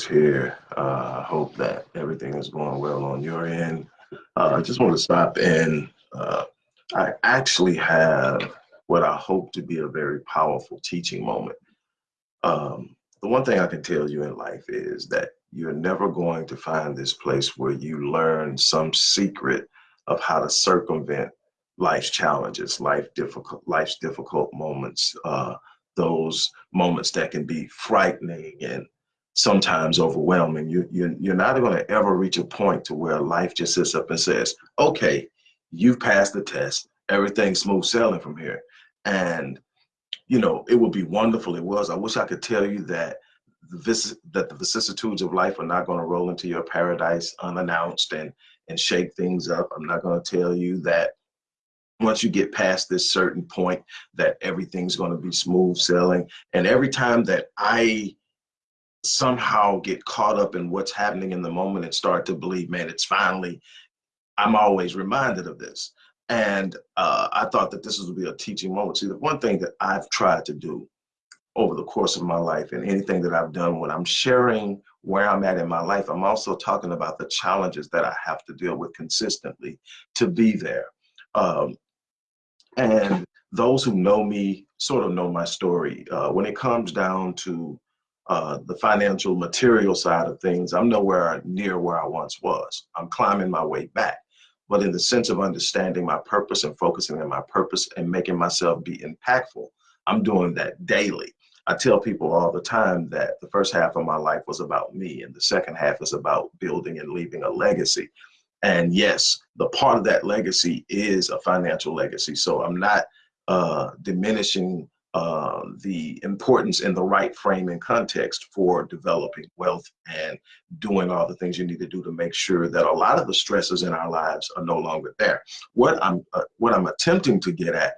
here. I uh, hope that everything is going well on your end. Uh, I just want to stop in. Uh, I actually have what I hope to be a very powerful teaching moment. Um, the one thing I can tell you in life is that you're never going to find this place where you learn some secret of how to circumvent life's challenges, life difficult, life's difficult moments, uh, those moments that can be frightening and sometimes overwhelming. You, you, you're not going to ever reach a point to where life just sits up and says, okay, you've passed the test. Everything's smooth sailing from here. And, you know, it would be wonderful. It was. I wish I could tell you that the that the vicissitudes of life are not going to roll into your paradise unannounced and and shake things up. I'm not going to tell you that once you get past this certain point that everything's going to be smooth sailing and every time that i somehow get caught up in what's happening in the moment and start to believe man it's finally i'm always reminded of this. And uh, i thought that this would be a teaching moment see the one thing that i've tried to do over the course of my life and anything that i've done when i'm sharing where i'm at in my life i'm also talking about the challenges that i have to deal with consistently to be there. Um, and those who know me sort of know my story. Uh, when it comes down to uh, the financial material side of things, I'm nowhere near where I once was. I'm climbing my way back. But in the sense of understanding my purpose and focusing on my purpose and making myself be impactful, I'm doing that daily. I tell people all the time that the first half of my life was about me, and the second half is about building and leaving a legacy. And yes, the part of that legacy is a financial legacy. So I'm not uh, diminishing uh, the importance in the right frame and context for developing wealth and doing all the things you need to do to make sure that a lot of the stresses in our lives are no longer there. What I'm uh, what I'm attempting to get at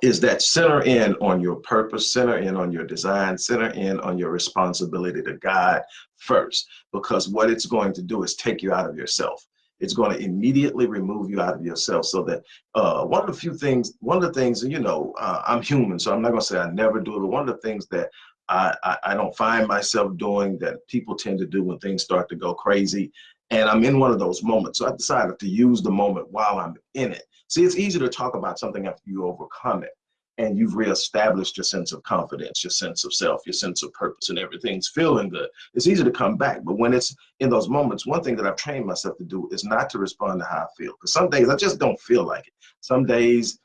is that center in on your purpose, center in on your design, center in on your responsibility to God first, because what it's going to do is take you out of yourself it's going to immediately remove you out of yourself so that uh, one of the few things one of the things you know uh, i'm human so i'm not going to say i never do it but one of the things that I, I, I don't find myself doing that people tend to do when things start to go crazy and i'm in one of those moments so i decided to use the moment while i'm in it. See it's easy to talk about something after you overcome it and you've reestablished your sense of confidence, your sense of self, your sense of purpose, and everything's feeling good. It's easy to come back, but when it's in those moments, one thing that I've trained myself to do is not to respond to how I feel. Because some days I just don't feel like it. Some days,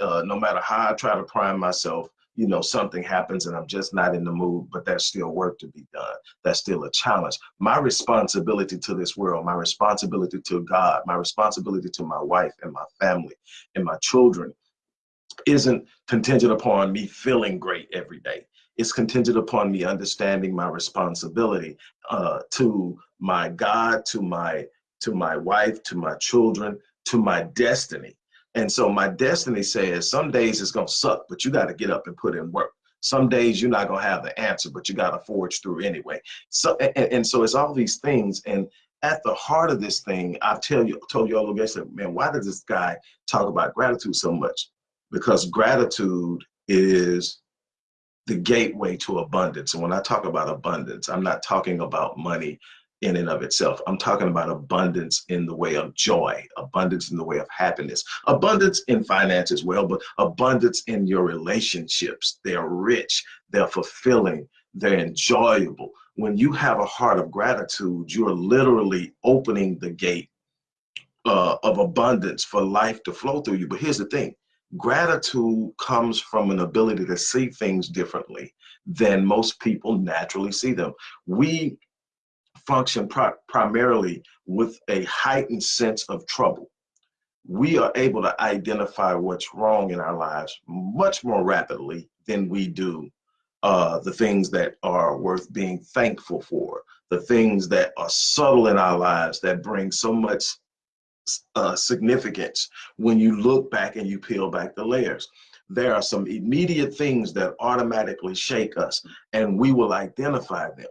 uh, no matter how I try to prime myself, you know, something happens and I'm just not in the mood, but there's still work to be done. That's still a challenge. My responsibility to this world, my responsibility to God, my responsibility to my wife and my family and my children isn't contingent upon me feeling great every day. It's contingent upon me understanding my responsibility uh, to my God, to my to my wife, to my children, to my destiny. And so my destiny says some days it's gonna suck, but you got to get up and put in work. Some days you're not gonna have the answer, but you got to forge through anyway. So and, and so it's all these things. And at the heart of this thing, I tell you, told you all the guys, man, why does this guy talk about gratitude so much? Because gratitude is the gateway to abundance. And when I talk about abundance, I'm not talking about money in and of itself. I'm talking about abundance in the way of joy, abundance in the way of happiness, abundance in finance as well, but abundance in your relationships. They're rich, they're fulfilling, they're enjoyable. When you have a heart of gratitude, you're literally opening the gate uh, of abundance for life to flow through you. But here's the thing Gratitude comes from an ability to see things differently than most people naturally see them. We function primarily with a heightened sense of trouble. We are able to identify what's wrong in our lives much more rapidly than we do uh, the things that are worth being thankful for, the things that are subtle in our lives that bring so much uh, significance when you look back and you peel back the layers. There are some immediate things that automatically shake us, and we will identify them.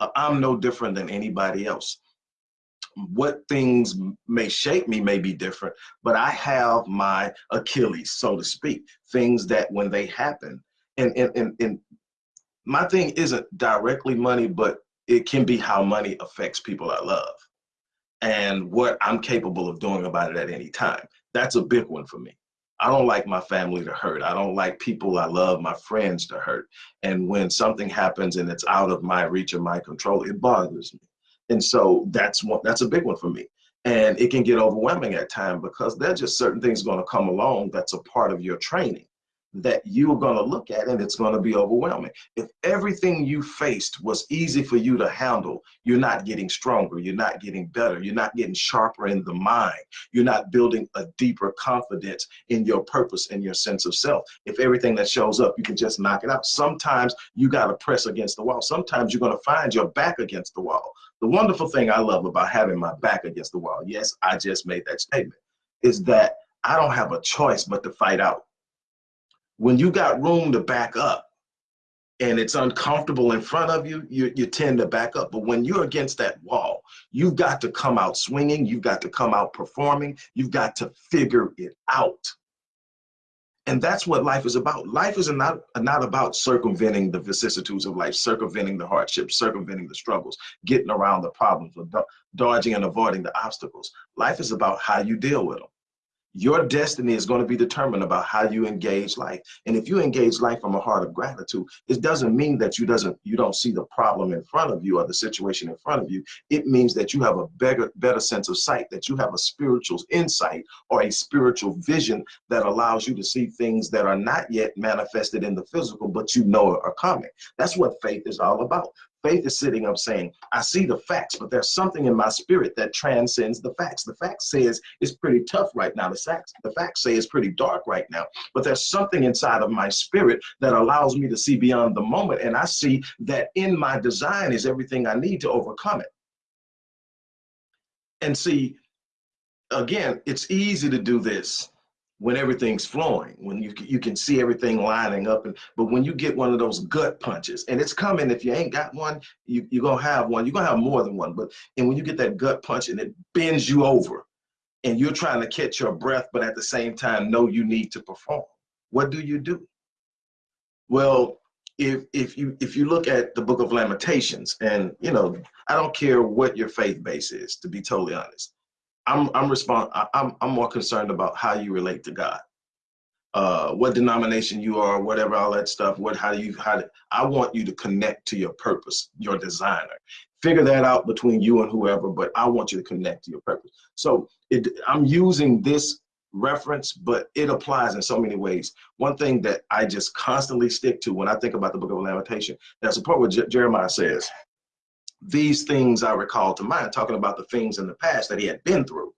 Uh, I'm no different than anybody else. What things may shake me may be different, but I have my Achilles, so to speak, things that when they happen, and, and, and, and my thing isn't directly money, but it can be how money affects people I love and what I'm capable of doing about it at any time. That's a big one for me. I don't like my family to hurt. I don't like people I love, my friends to hurt. And when something happens and it's out of my reach or my control, it bothers me. And so that's one that's a big one for me. And it can get overwhelming at times because there's just certain things going to come along that's a part of your training that you're going to look at and it's going to be overwhelming. If everything you faced was easy for you to handle, you're not getting stronger, you're not getting better, you're not getting sharper in the mind, you're not building a deeper confidence in your purpose and your sense of self. If everything that shows up, you can just knock it out. Sometimes you got to press against the wall. Sometimes you're going to find your back against the wall. The wonderful thing I love about having my back against the wall, yes, I just made that statement, is that I don't have a choice but to fight out when you got room to back up and it's uncomfortable in front of you, you, you tend to back up. But when you're against that wall, you've got to come out swinging, you've got to come out performing, you've got to figure it out. And that's what life is about. Life is not, not about circumventing the vicissitudes of life, circumventing the hardships, circumventing the struggles, getting around the problems, or dodging and avoiding the obstacles. Life is about how you deal with them your destiny is going to be determined about how you engage life. And if you engage life from a heart of gratitude it doesn't mean that you doesn't you don't see the problem in front of you or the situation in front of you. It means that you have a better better sense of sight that you have a spiritual insight or a spiritual vision that allows you to see things that are not yet manifested in the physical but you know are coming. That's what faith is all about Faith is sitting up saying, I see the facts, but there's something in my spirit that transcends the facts. The facts says it's pretty tough right now. The facts, the facts say it's pretty dark right now, but there's something inside of my spirit that allows me to see beyond the moment. And I see that in my design is everything I need to overcome it. And see, again, it's easy to do this when everything's flowing, when you you can see everything lining up. And but when you get one of those gut punches, and it's coming, if you ain't got one, you you're gonna have one. You're gonna have more than one. But and when you get that gut punch and it bends you over, and you're trying to catch your breath, but at the same time know you need to perform, what do you do? Well, if if you if you look at the Book of Lamentations, and you know, I don't care what your faith base is, to be totally honest I'm I'm respond I'm I'm more concerned about how you relate to God. Uh, what denomination you are, whatever, all that stuff. What how do you how do, I want you to connect to your purpose, your designer. Figure that out between you and whoever, but I want you to connect to your purpose. So it, I'm using this reference, but it applies in so many ways. One thing that I just constantly stick to when I think about the book of Lamentation, there's a part where Jeremiah says, these things I recall to mind, talking about the things in the past that he had been through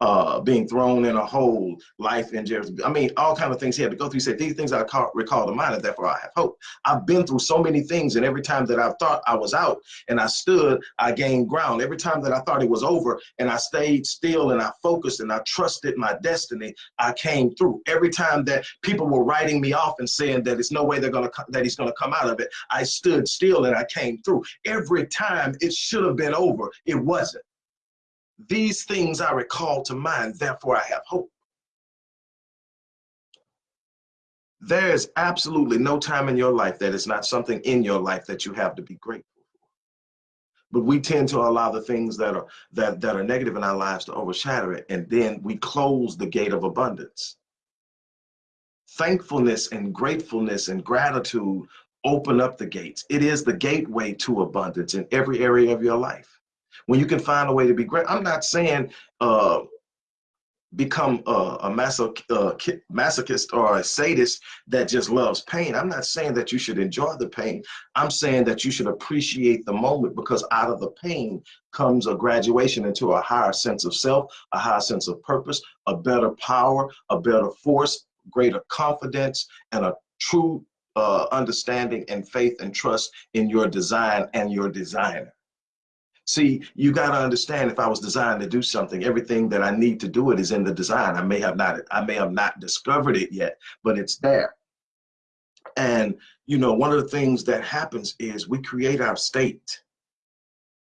uh, being thrown in a hole, life in jail. I mean, all kind of things he had to go through. He said, these things I call, recall to mind, and therefore I have hope. I've been through so many things, and every time that I thought I was out and I stood, I gained ground. Every time that I thought it was over and I stayed still and I focused and I trusted my destiny, I came through. Every time that people were writing me off and saying that it's no way they're gonna that he's gonna come out of it, I stood still and I came through. Every time it should have been over, it wasn't. These things I recall to mind, therefore I have hope. There is absolutely no time in your life that is not something in your life that you have to be grateful for. But we tend to allow the things that are that, that are negative in our lives to overshadow it, and then we close the gate of abundance. Thankfulness and gratefulness and gratitude open up the gates. It is the gateway to abundance in every area of your life when you can find a way to be great. I'm not saying uh, become a, a masoch uh, masochist or a sadist that just loves pain. I'm not saying that you should enjoy the pain. I'm saying that you should appreciate the moment because out of the pain comes a graduation into a higher sense of self, a higher sense of purpose, a better power, a better force, greater confidence, and a true uh, understanding and faith and trust in your design and your designer. See, you got to understand if I was designed to do something, everything that I need to do it is in the design. I may have not, I may have not discovered it yet, but it's there. And, you know, one of the things that happens is we create our state.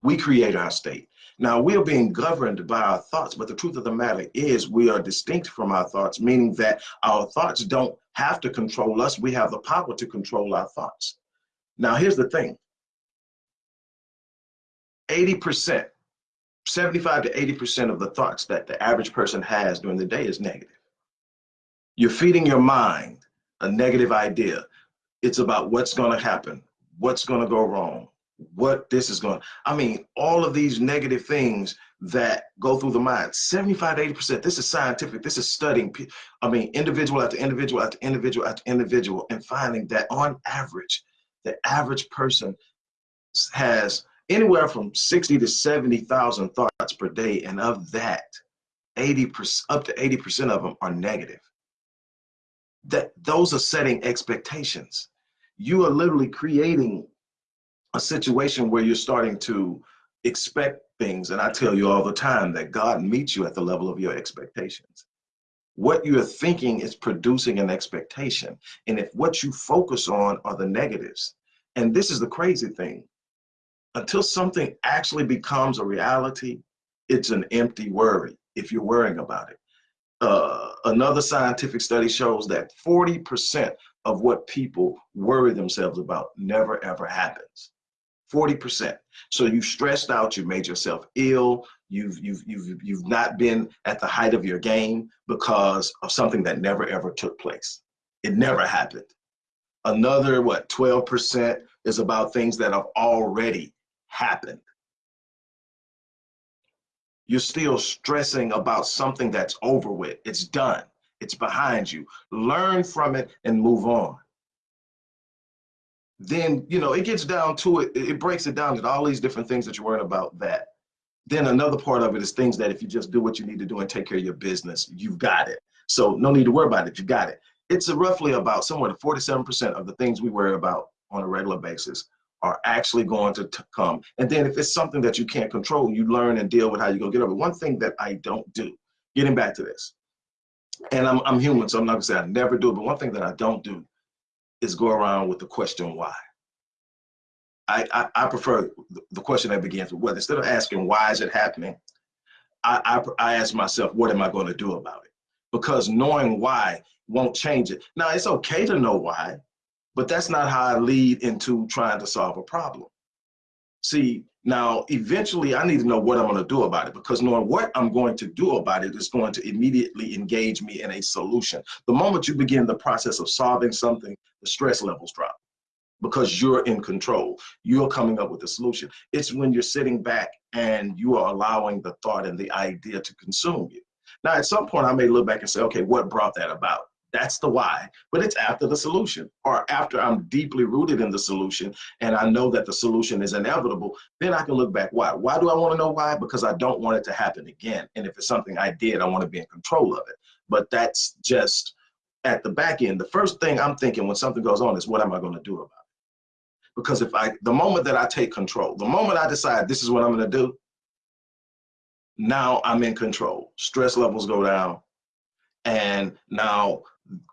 We create our state. Now we are being governed by our thoughts, but the truth of the matter is we are distinct from our thoughts, meaning that our thoughts don't have to control us. We have the power to control our thoughts. Now, here's the thing 80%, 75 to 80% of the thoughts that the average person has during the day is negative. You're feeding your mind a negative idea. It's about what's going to happen, what's going to go wrong, what this is going I mean, all of these negative things that go through the mind, 75 to 80%. This is scientific. This is studying, I mean, individual after individual after individual after individual, and finding that on average, the average person has anywhere from 60 to 70,000 thoughts per day. And of that, 80% up to 80% of them are negative. That those are setting expectations. You are literally creating a situation where you're starting to expect things. And I tell you all the time that God meets you at the level of your expectations. What you're thinking is producing an expectation. And if what you focus on are the negatives, and this is the crazy thing, until something actually becomes a reality, it's an empty worry if you're worrying about it. Uh, another scientific study shows that 40% of what people worry themselves about never ever happens. 40%. So you've stressed out, you've made yourself ill, you've, you've, you've, you've not been at the height of your game because of something that never ever took place. It never happened. Another, what, 12% is about things that have already happened. You're still stressing about something that's over with. It's done. It's behind you. Learn from it and move on then you know it gets down to it it breaks it down to all these different things that you're worrying about that then another part of it is things that if you just do what you need to do and take care of your business you've got it so no need to worry about it you got it it's roughly about somewhere to 47 percent of the things we worry about on a regular basis are actually going to come and then if it's something that you can't control you learn and deal with how you go get over one thing that i don't do getting back to this and i'm, I'm human so i'm not gonna say i never do it but one thing that i don't do is go around with the question why. I, I, I prefer the question that begins with what. Instead of asking why is it happening, I, I, I ask myself, what am I going to do about it? Because knowing why won't change it. Now, it's okay to know why, but that's not how I lead into trying to solve a problem. See, now, eventually, I need to know what I'm going to do about it because knowing what I'm going to do about it is going to immediately engage me in a solution. The moment you begin the process of solving something, the stress levels drop because you're in control. You're coming up with a solution. It's when you're sitting back and you are allowing the thought and the idea to consume you. Now, at some point, I may look back and say, okay, what brought that about? That's the why, but it's after the solution or after I'm deeply rooted in the solution and I know that the solution is inevitable, then I can look back. Why? Why do I want to know why? Because I don't want it to happen again. And if it's something I did, I want to be in control of it. But that's just at the back end. The first thing I'm thinking when something goes on is what am I going to do about it? Because if I, the moment that I take control, the moment I decide this is what I'm going to do, now I'm in control. Stress levels go down. And now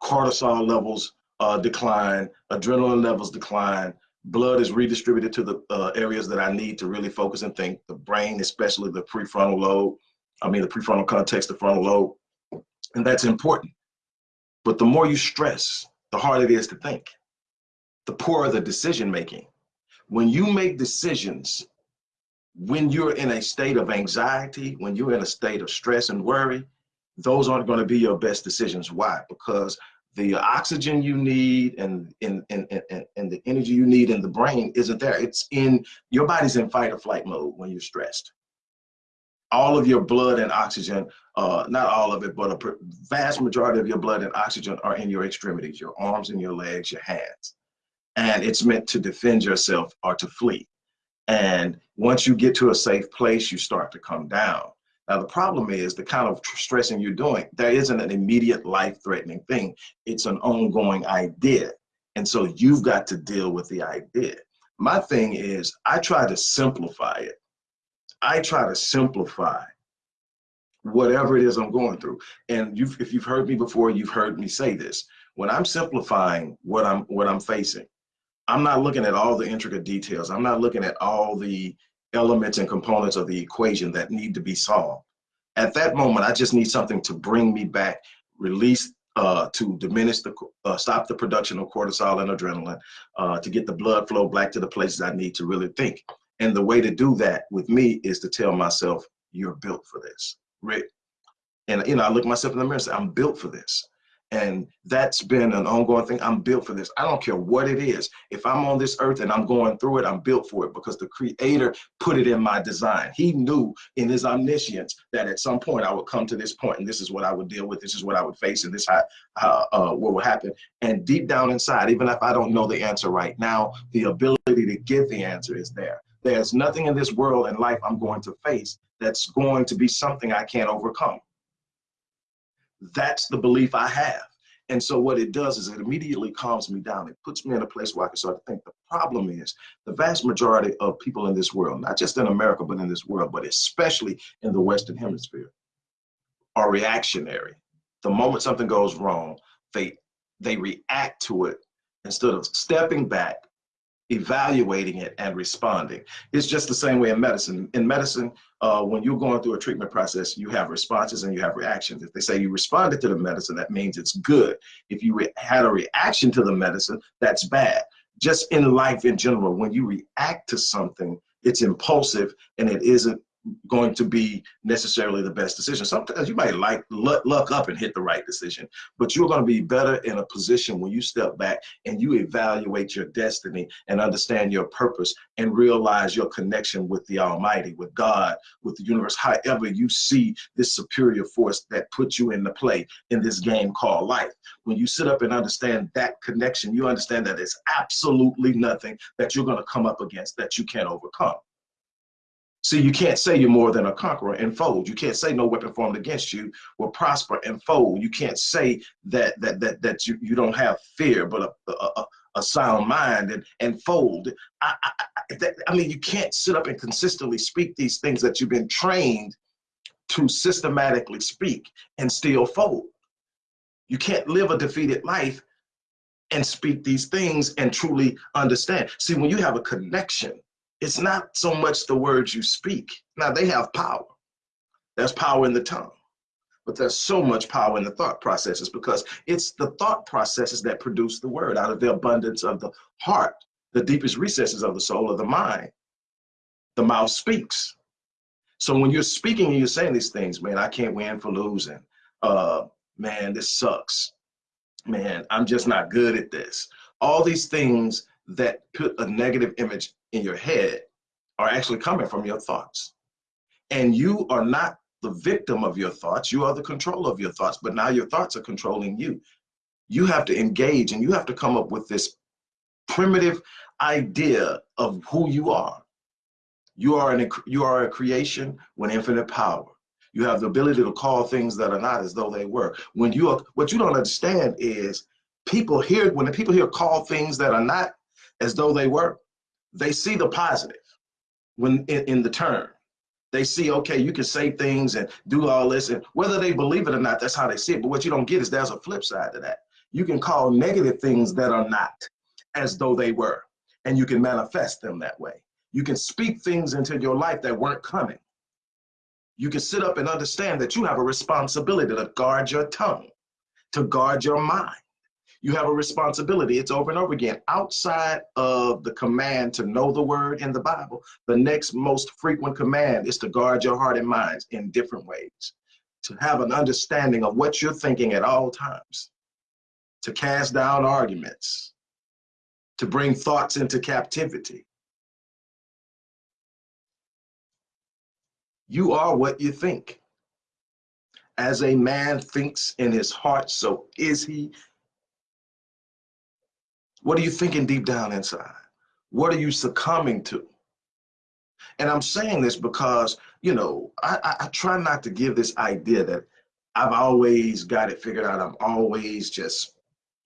cortisol levels uh, decline, adrenaline levels decline, blood is redistributed to the uh, areas that I need to really focus and think, the brain, especially the prefrontal lobe, I mean the prefrontal cortex, the frontal lobe, and that's important. But the more you stress, the harder it is to think, the poorer the decision making. When you make decisions, when you're in a state of anxiety, when you're in a state of stress and worry, those aren't going to be your best decisions. Why? Because the oxygen you need and, and, and, and, and the energy you need in the brain isn't there. It's in your body's in fight or flight mode when you're stressed. All of your blood and oxygen, uh, not all of it, but a vast majority of your blood and oxygen are in your extremities, your arms and your legs, your hands. And it's meant to defend yourself or to flee. And once you get to a safe place, you start to come down. Now, the problem is the kind of stressing you're doing, there isn't an immediate life threatening thing. It's an ongoing idea. And so you've got to deal with the idea. My thing is, I try to simplify it. I try to simplify whatever it is I'm going through. And you've, if you've heard me before, you've heard me say this. When I'm simplifying what I'm what I'm facing, I'm not looking at all the intricate details. I'm not looking at all the elements and components of the equation that need to be solved. At that moment, I just need something to bring me back, release uh, to diminish the, uh, stop the production of cortisol and adrenaline, uh, to get the blood flow back to the places I need to really think. And the way to do that with me is to tell myself, you're built for this, Rick. And, you know, I look myself in the mirror and say, I'm built for this. And that's been an ongoing thing. I'm built for this. I don't care what it is. If I'm on this earth and I'm going through it, I'm built for it because the creator put it in my design. He knew in his omniscience that at some point I would come to this point and this is what I would deal with. This is what I would face and this how, how uh, what would happen. And deep down inside, even if I don't know the answer right now, the ability to get the answer is there. There's nothing in this world and life I'm going to face that's going to be something I can't overcome. That's the belief I have. And so what it does is it immediately calms me down. It puts me in a place where I can start to think. The problem is the vast majority of people in this world, not just in America, but in this world, but especially in the Western hemisphere, are reactionary. The moment something goes wrong, they they react to it instead of stepping back evaluating it and responding. It's just the same way in medicine. In medicine, uh, when you're going through a treatment process, you have responses and you have reactions. If they say you responded to the medicine, that means it's good. If you had a reaction to the medicine, that's bad. Just in life in general, when you react to something, it's impulsive and it isn't going to be necessarily the best decision. Sometimes you might like luck, up and hit the right decision, but you're going to be better in a position when you step back and you evaluate your destiny and understand your purpose and realize your connection with the Almighty, with God, with the universe, however you see this superior force that puts you into play in this game called life. When you sit up and understand that connection, you understand that it's absolutely nothing that you're going to come up against that you can't overcome. See, you can't say you're more than a conqueror and fold. You can't say no weapon formed against you will prosper and fold. You can't say that that that that you, you don't have fear, but a, a, a sound mind and and fold. I, I, that, I mean, you can't sit up and consistently speak these things that you've been trained to systematically speak and still fold. You can't live a defeated life and speak these things and truly understand. See, when you have a connection it's not so much the words you speak. Now they have power. There's power in the tongue, but there's so much power in the thought processes because it's the thought processes that produce the word out of the abundance of the heart, the deepest recesses of the soul of the mind. The mouth speaks. So when you're speaking and you're saying these things, man, I can't win for losing. Uh, man, this sucks. Man, I'm just not good at this. All these things that put a negative image in your head are actually coming from your thoughts. And you are not the victim of your thoughts, you are the control of your thoughts, but now your thoughts are controlling you. You have to engage and you have to come up with this primitive idea of who you are. You are, an, you are a creation with infinite power. You have the ability to call things that are not as though they were. When you are, what you don't understand is people hear, when the people here call things that are not as though they were, they see the positive when in, in the term. They see, okay, you can say things and do all this, and whether they believe it or not, that's how they see it. But what you don't get is there's a flip side to that. You can call negative things that are not as though they were, and you can manifest them that way. You can speak things into your life that weren't coming. You can sit up and understand that you have a responsibility to guard your tongue, to guard your mind you have a responsibility. It's over and over again. Outside of the command to know the word in the Bible, the next most frequent command is to guard your heart and minds in different ways, to have an understanding of what you're thinking at all times, to cast down arguments, to bring thoughts into captivity. You are what you think. As a man thinks in his heart, so is he. What are you thinking deep down inside? What are you succumbing to? And I'm saying this because, you know, I, I, I try not to give this idea that I've always got it figured out. I'm always just,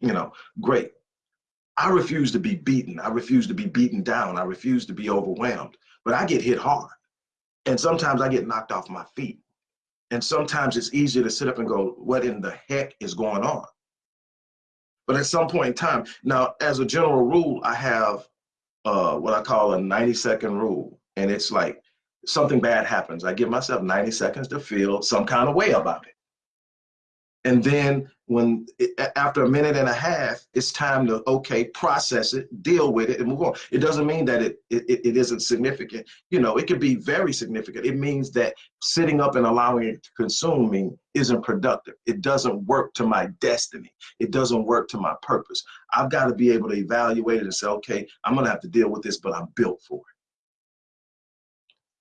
you know, great. I refuse to be beaten. I refuse to be beaten down. I refuse to be overwhelmed. But I get hit hard. And sometimes I get knocked off my feet. And sometimes it's easier to sit up and go, what in the heck is going on? But at some point in time, now as a general rule, I have uh, what I call a 90 second rule. And it's like something bad happens. I give myself 90 seconds to feel some kind of way about it. And then when after a minute and a half, it's time to okay, process it, deal with it, and move on. It doesn't mean that it, it it isn't significant. You know, it could be very significant. It means that sitting up and allowing it to consume me isn't productive. It doesn't work to my destiny. It doesn't work to my purpose. I've got to be able to evaluate it and say, okay, I'm gonna have to deal with this, but I'm built for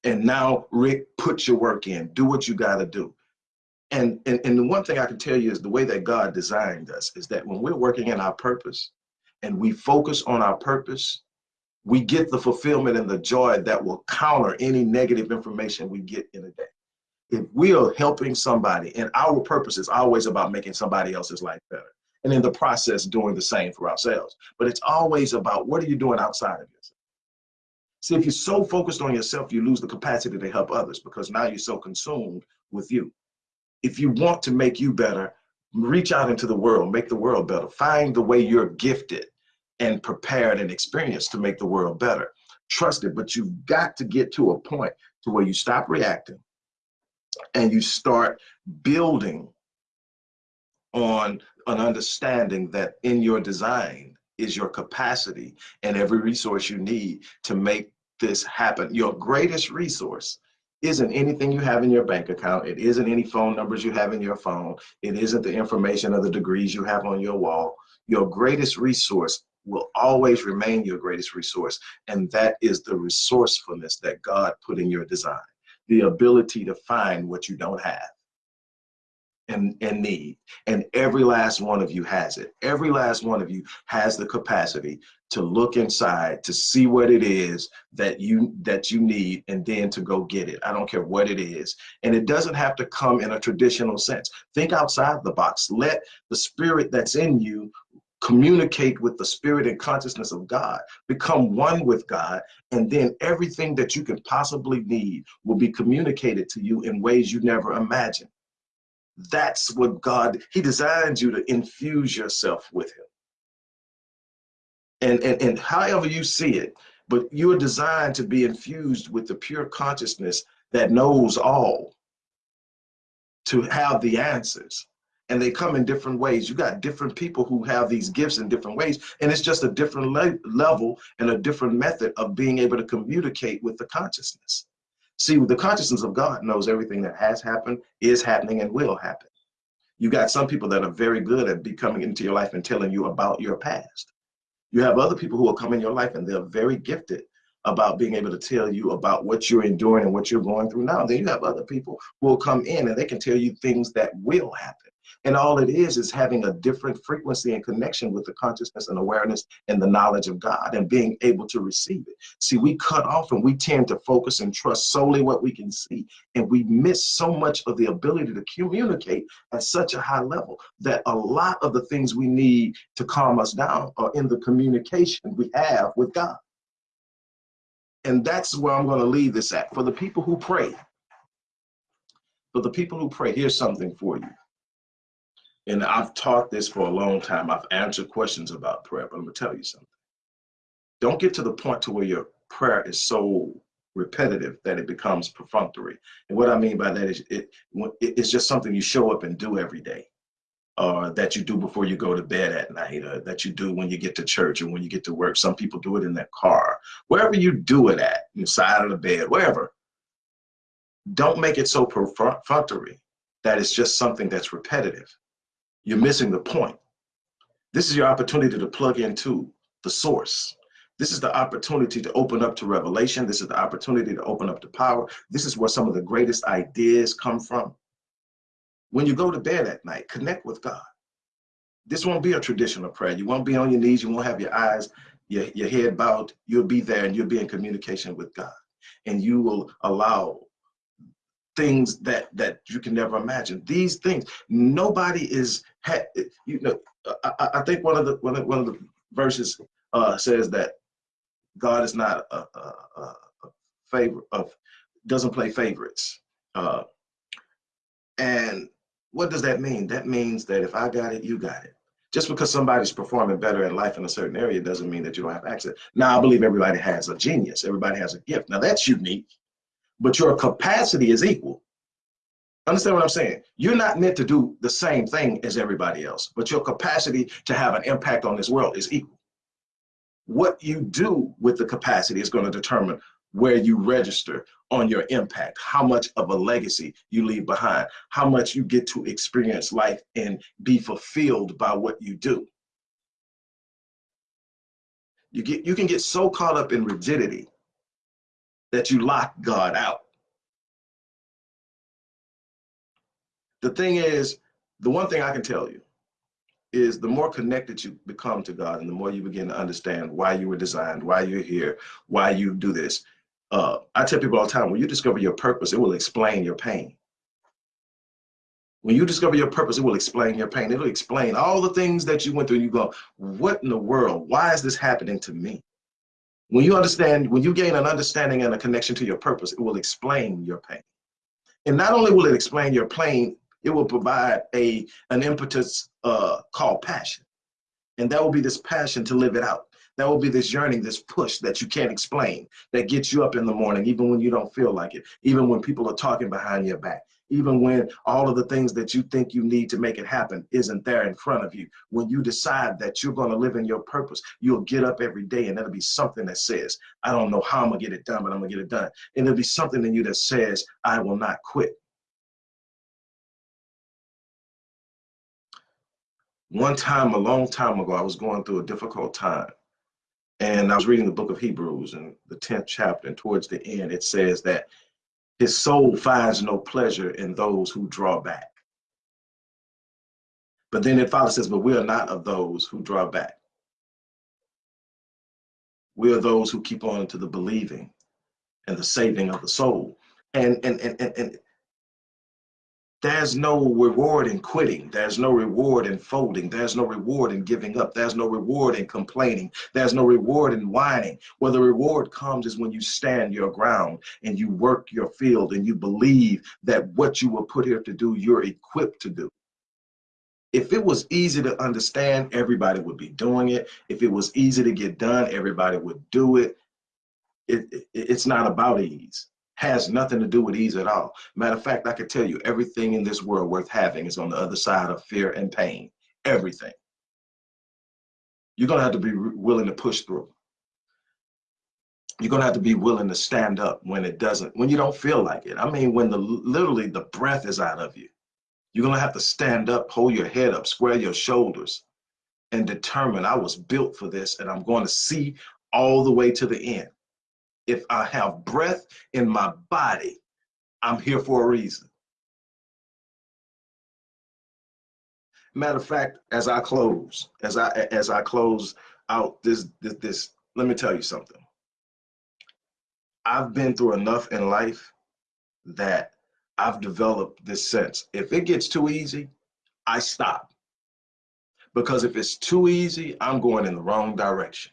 it. And now, Rick, put your work in. Do what you got to do and, and and the one thing I can tell you is the way that God designed us is that when we're working in our purpose and we focus on our purpose, we get the fulfillment and the joy that will counter any negative information we get in a day. If we are helping somebody and our purpose is always about making somebody else's life better. And in the process, doing the same for ourselves. But it's always about what are you doing outside of yourself? See, if you're so focused on yourself, you lose the capacity to help others because now you're so consumed with you if you want to make you better, reach out into the world, make the world better. Find the way you're gifted and prepared and experienced to make the world better. Trust it, but you've got to get to a point to where you stop reacting and you start building on an understanding that in your design is your capacity and every resource you need to make this happen. Your greatest resource isn't anything you have in your bank account. It isn't any phone numbers you have in your phone. It isn't the information of the degrees you have on your wall. Your greatest resource will always remain your greatest resource. And that is the resourcefulness that God put in your design, the ability to find what you don't have and, and need. And every last one of you has it. Every last one of you has the capacity to look inside, to see what it is that you that you need, and then to go get it. I don't care what it is. And it doesn't have to come in a traditional sense. Think outside the box. Let the spirit that's in you communicate with the spirit and consciousness of God, become one with God, and then everything that you can possibly need will be communicated to you in ways you never imagined. That's what God, He designed you to infuse yourself with Him. And, and, and however you see it, but you are designed to be infused with the pure consciousness that knows all, to have the answers. And they come in different ways. You got different people who have these gifts in different ways, and it's just a different le level and a different method of being able to communicate with the consciousness. See, the consciousness of God knows everything that has happened, is happening, and will happen. You got some people that are very good at becoming into your life and telling you about your past. You have other people who will come in your life and they're very gifted about being able to tell you about what you're enduring and what you're going through now. Then you have other people who will come in and they can tell you things that will happen. And all it is is having a different frequency and connection with the consciousness and awareness and the knowledge of God and being able to receive it. See, we cut off and we tend to focus and trust solely what we can see. And we miss so much of the ability to communicate at such a high level that a lot of the things we need to calm us down are in the communication we have with God. And that's where I'm going to leave this at. For the people who pray, for the people who pray, here's something for you and I've taught this for a long time. I've answered questions about prayer, but I'm gonna tell you something. Don't get to the point to where your prayer is so repetitive that it becomes perfunctory. And what I mean by that is it, it's just something you show up and do every day. Or that you do before you go to bed at night, or that you do when you get to church or when you get to work. Some people do it in their car. Wherever you do it at, inside of the bed, wherever. Don't make it so perfunctory that it's just something that's repetitive you're missing the point. This is your opportunity to plug into the source. This is the opportunity to open up to revelation. This is the opportunity to open up to power. This is where some of the greatest ideas come from. When you go to bed at night, connect with God. This won't be a traditional prayer. You won't be on your knees. You won't have your eyes, your, your head bowed. You'll be there and you'll be in communication with God. And you will allow things that that you can never imagine. These things, nobody is, you know, I, I think one of the one of, one of the verses uh, says that God is not a, a, a favor of doesn't play favorites. Uh, and what does that mean? That means that if I got it, you got it. Just because somebody's performing better in life in a certain area doesn't mean that you don't have access. Now, I believe everybody has a genius. Everybody has a gift. Now, that's unique but your capacity is equal. Understand what I'm saying? You're not meant to do the same thing as everybody else, but your capacity to have an impact on this world is equal. What you do with the capacity is going to determine where you register on your impact, how much of a legacy you leave behind, how much you get to experience life and be fulfilled by what you do. You get you can get so caught up in rigidity that you lock God out. The thing is, the one thing I can tell you is the more connected you become to God and the more you begin to understand why you were designed, why you're here, why you do this. Uh, I tell people all the time, when you discover your purpose, it will explain your pain. When you discover your purpose, it will explain your pain. It'll explain all the things that you went through. And you go, what in the world? Why is this happening to me? When you understand, when you gain an understanding and a connection to your purpose, it will explain your pain. And not only will it explain your pain, it will provide a an impetus uh, called passion. And that will be this passion to live it out. That will be this yearning, this push that you can't explain, that gets you up in the morning, even when you don't feel like it, even when people are talking behind your back, even when all of the things that you think you need to make it happen isn't there in front of you. When you decide that you're going to live in your purpose, you'll get up every day and there'll be something that says, I don't know how I'm going to get it done, but I'm going to get it done. And there'll be something in you that says, I will not quit. One time, a long time ago, I was going through a difficult time. And I was reading the book of Hebrews in the 10th chapter, and towards the end, it says that his soul finds no pleasure in those who draw back. But then it Father says, But we are not of those who draw back. We are those who keep on to the believing and the saving of the soul. And and and and, and there's no reward in quitting. There's no reward in folding. There's no reward in giving up. There's no reward in complaining. There's no reward in whining. Where the reward comes is when you stand your ground and you work your field and you believe that what you were put here to do, you're equipped to do. If it was easy to understand, everybody would be doing it. If it was easy to get done, everybody would do it. it, it it's not about ease has nothing to do with ease at all. Matter of fact, I can tell you everything in this world worth having is on the other side of fear and pain. Everything. You're going to have to be willing to push through. You're going to have to be willing to stand up when it doesn't, when you don't feel like it. I mean, when the literally the breath is out of you. You're going to have to stand up, hold your head up, square your shoulders, and determine I was built for this and I'm going to see all the way to the end if I have breath in my body, I'm here for a reason. Matter of fact, as I close, as I as I close out this this, this let me tell you something. I've been through enough in life that I've developed this sense. If it gets too easy, I stop. Because if it's too easy, I'm going in the wrong direction.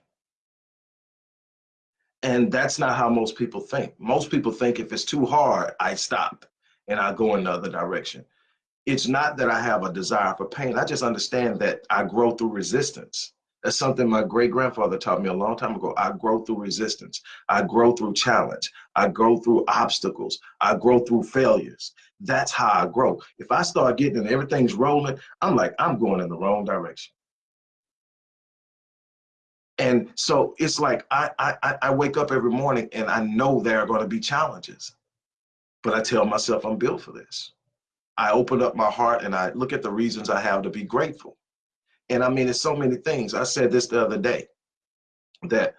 And that's not how most people think. Most people think if it's too hard, I stop and I go in another direction. It's not that I have a desire for pain. I just understand that I grow through resistance. That's something my great grandfather taught me a long time ago. I grow through resistance. I grow through challenge. I grow through obstacles. I grow through failures. That's how I grow. If I start getting and everything's rolling, I'm like, I'm going in the wrong direction. And so it's like I, I, I wake up every morning and I know there are going to be challenges, but I tell myself I'm built for this. I open up my heart and I look at the reasons I have to be grateful. And I mean, it's so many things. I said this the other day that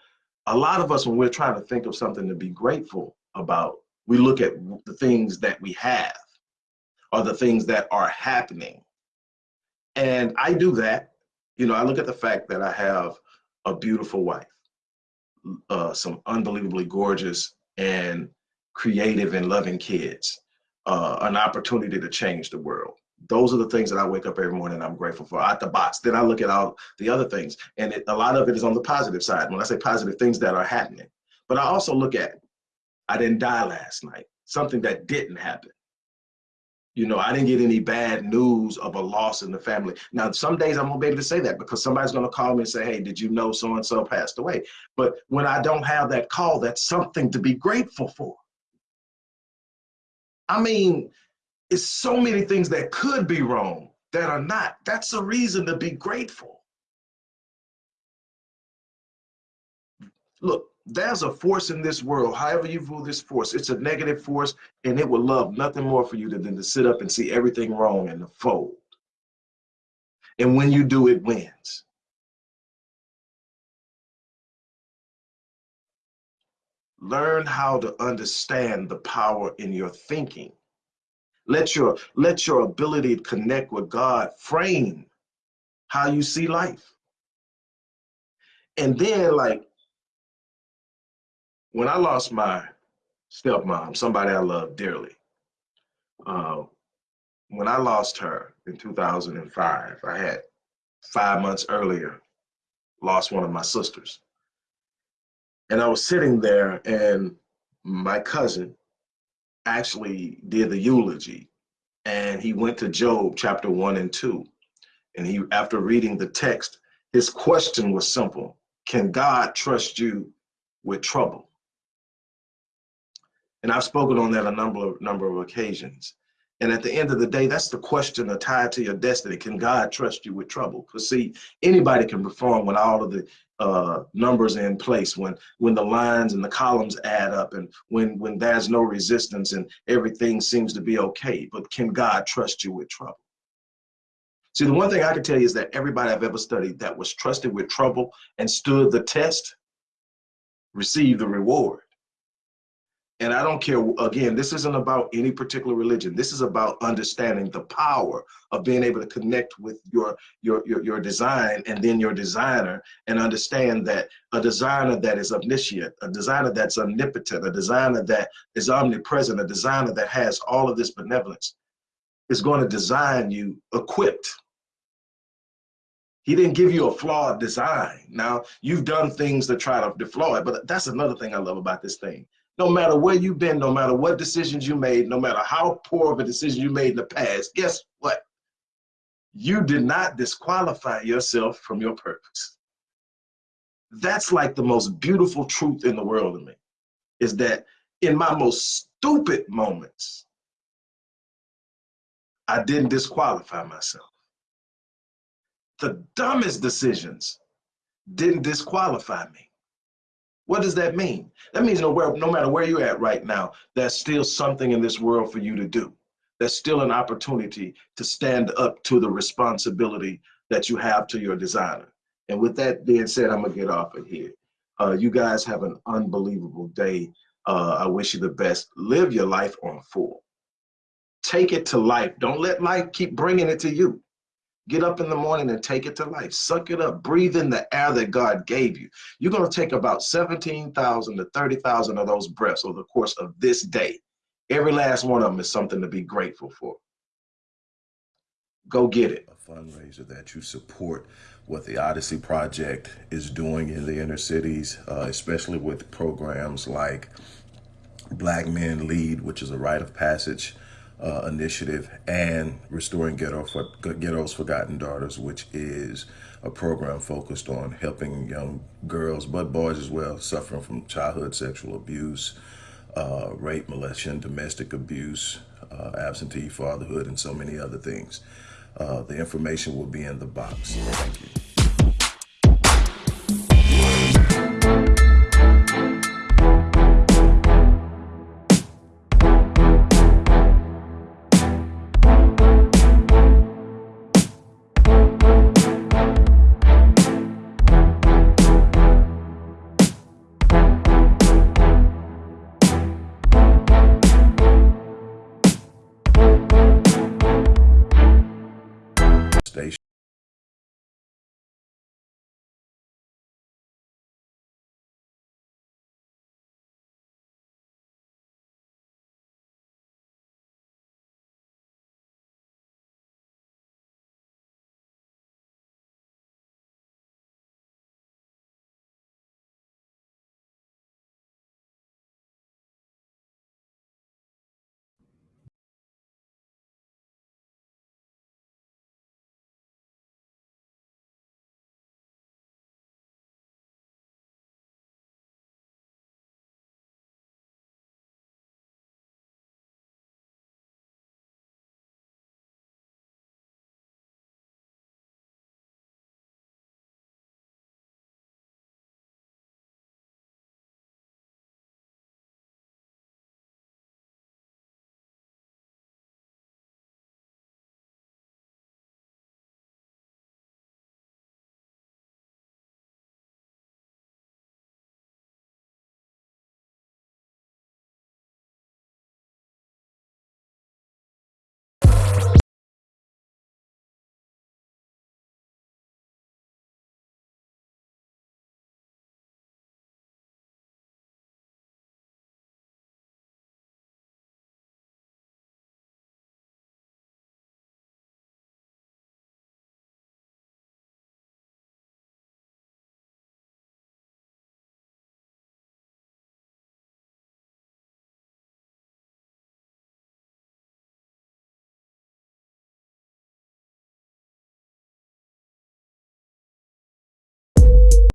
a lot of us, when we're trying to think of something to be grateful about, we look at the things that we have or the things that are happening. And I do that. You know, I look at the fact that I have a beautiful wife, uh, some unbelievably gorgeous and creative and loving kids, uh, an opportunity to change the world. Those are the things that I wake up every morning and I'm grateful for out the box. Then I look at all the other things, and it, a lot of it is on the positive side. When I say positive, things that are happening. But I also look at, I didn't die last night, something that didn't happen. You know, I didn't get any bad news of a loss in the family. Now, some days I'm gonna be able to say that because somebody's gonna call me and say, hey, did you know so and so passed away? But when I don't have that call, that's something to be grateful for. I mean, it's so many things that could be wrong that are not. That's a reason to be grateful. Look, there's a force in this world, however you view this force, it's a negative force, and it will love nothing more for you than to sit up and see everything wrong and to fold. And when you do, it wins. Learn how to understand the power in your thinking. Let your let your ability to connect with God frame how you see life. And then like when I lost my stepmom, somebody I love dearly, uh, when I lost her in 2005, I had five months earlier lost one of my sisters. And I was sitting there and my cousin actually did the eulogy and he went to Job chapter one and two. And he, after reading the text, his question was simple. Can God trust you with trouble? And I've spoken on that a number of number of occasions. And at the end of the day, that's the question tied to your destiny. Can God trust you with trouble? Because see, anybody can perform when all of the uh, numbers are in place, when when the lines and the columns add up, and when when there's no resistance and everything seems to be okay. But can God trust you with trouble? See, the one thing I can tell you is that everybody I've ever studied that was trusted with trouble and stood the test received the reward and I don't care, again, this isn't about any particular religion. This is about understanding the power of being able to connect with your, your, your, your design and then your designer and understand that a designer that is omniscient, a designer that's omnipotent, a designer that is omnipresent, a designer that has all of this benevolence is going to design you equipped. He didn't give you a flawed design. Now, you've done things to try to deflaw it, but that's another thing I love about this thing no matter where you've been, no matter what decisions you made, no matter how poor of a decision you made in the past, guess what? You did not disqualify yourself from your purpose. That's like the most beautiful truth in the world to me, is that in my most stupid moments, I didn't disqualify myself. The dumbest decisions didn't disqualify me. What does that mean? That means no, where, no matter where you're at right now, there's still something in this world for you to do. There's still an opportunity to stand up to the responsibility that you have to your designer. And with that being said, I'm gonna get off of here. Uh, you guys have an unbelievable day. Uh, I wish you the best. Live your life on full. Take it to life. Don't let life keep bringing it to you. Get up in the morning and take it to life. Suck it up. Breathe in the air that God gave you. You're going to take about 17,000 to 30,000 of those breaths over the course of this day. Every last one of them is something to be grateful for. Go get it. A fundraiser that you support what the Odyssey Project is doing in the inner cities, uh, especially with programs like Black Men Lead, which is a rite of passage uh, initiative and Restoring Ghetto for, Ghetto's Forgotten Daughters, which is a program focused on helping young girls, but boys as well, suffering from childhood sexual abuse, uh, rape, molestation, domestic abuse, uh, absentee fatherhood, and so many other things. Uh, the information will be in the box. Thank you.